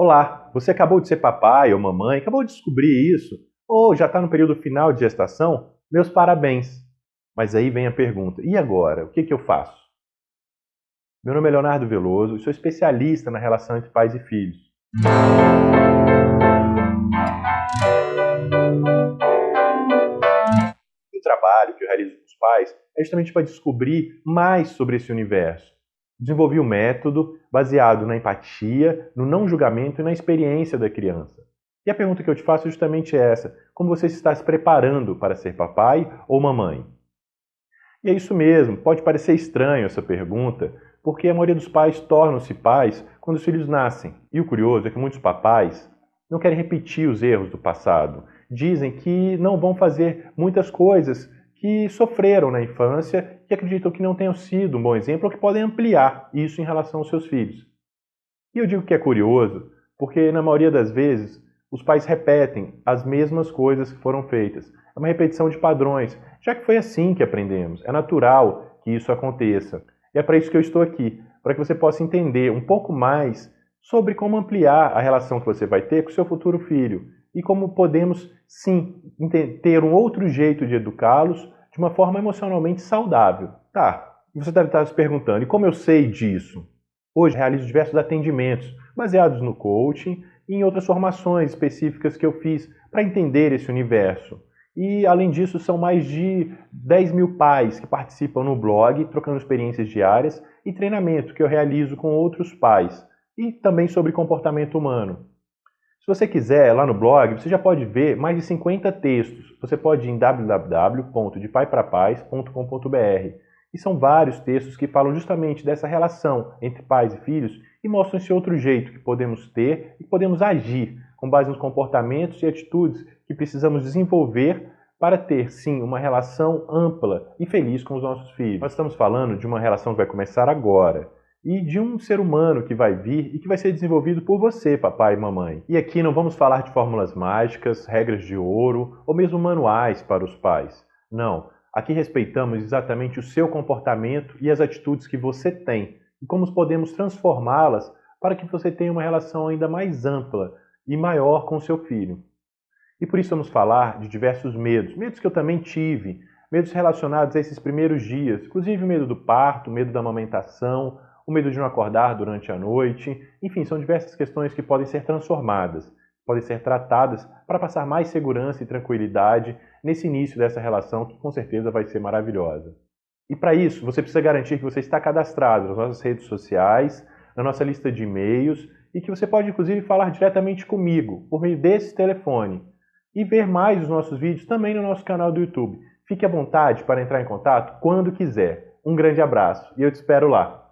Olá, você acabou de ser papai ou mamãe, acabou de descobrir isso, ou já está no período final de gestação? Meus parabéns! Mas aí vem a pergunta: e agora? O que, que eu faço? Meu nome é Leonardo Veloso e sou especialista na relação entre pais e filhos. O trabalho que eu realizo com os pais é justamente para descobrir mais sobre esse universo Desenvolvi um método baseado na empatia, no não julgamento e na experiência da criança. E a pergunta que eu te faço é justamente essa: como você está se preparando para ser papai ou mamãe? E é isso mesmo, pode parecer estranho essa pergunta, porque a maioria dos pais tornam-se pais quando os filhos nascem. E o curioso é que muitos papais não querem repetir os erros do passado. Dizem que não vão fazer muitas coisas que sofreram na infância que acreditam que não tenham sido um bom exemplo ou que podem ampliar isso em relação aos seus filhos. E eu digo que é curioso porque, na maioria das vezes, os pais repetem as mesmas coisas que foram feitas. É uma repetição de padrões, já que foi assim que aprendemos. É natural que isso aconteça. E é para isso que eu estou aqui, para que você possa entender um pouco mais sobre como ampliar a relação que você vai ter com seu futuro filho e como podemos, sim, ter um outro jeito de educá-los de uma forma emocionalmente saudável. Tá, você deve estar se perguntando, e como eu sei disso? Hoje realizo diversos atendimentos baseados no coaching e em outras formações específicas que eu fiz para entender esse universo. E, além disso, são mais de 10 mil pais que participam no blog, trocando experiências diárias, e treinamento que eu realizo com outros pais, e também sobre comportamento humano. Se você quiser, lá no blog, você já pode ver mais de 50 textos. Você pode ir em www.depaiprapaz.com.br e são vários textos que falam justamente dessa relação entre pais e filhos e mostram esse outro jeito que podemos ter e podemos agir com base nos comportamentos e atitudes que precisamos desenvolver para ter, sim, uma relação ampla e feliz com os nossos filhos. Nós estamos falando de uma relação que vai começar agora e de um ser humano que vai vir e que vai ser desenvolvido por você, papai e mamãe. E aqui não vamos falar de fórmulas mágicas, regras de ouro ou mesmo manuais para os pais. Não. Aqui respeitamos exatamente o seu comportamento e as atitudes que você tem e como podemos transformá-las para que você tenha uma relação ainda mais ampla e maior com seu filho. E por isso vamos falar de diversos medos, medos que eu também tive, medos relacionados a esses primeiros dias, inclusive medo do parto, medo da amamentação, o medo de não acordar durante a noite, enfim, são diversas questões que podem ser transformadas, podem ser tratadas para passar mais segurança e tranquilidade nesse início dessa relação que com certeza vai ser maravilhosa. E para isso, você precisa garantir que você está cadastrado nas nossas redes sociais, na nossa lista de e-mails e que você pode inclusive falar diretamente comigo por meio desse telefone e ver mais os nossos vídeos também no nosso canal do YouTube. Fique à vontade para entrar em contato quando quiser. Um grande abraço e eu te espero lá.